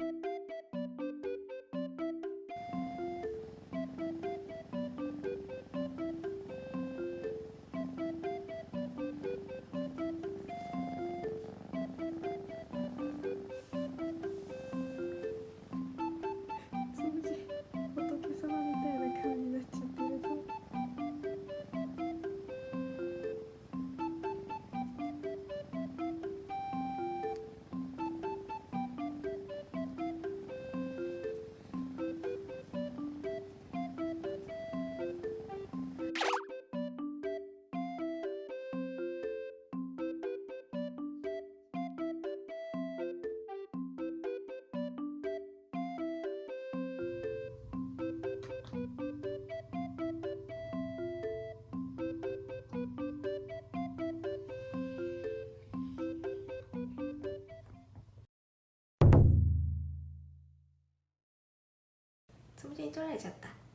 え?に取られちゃった。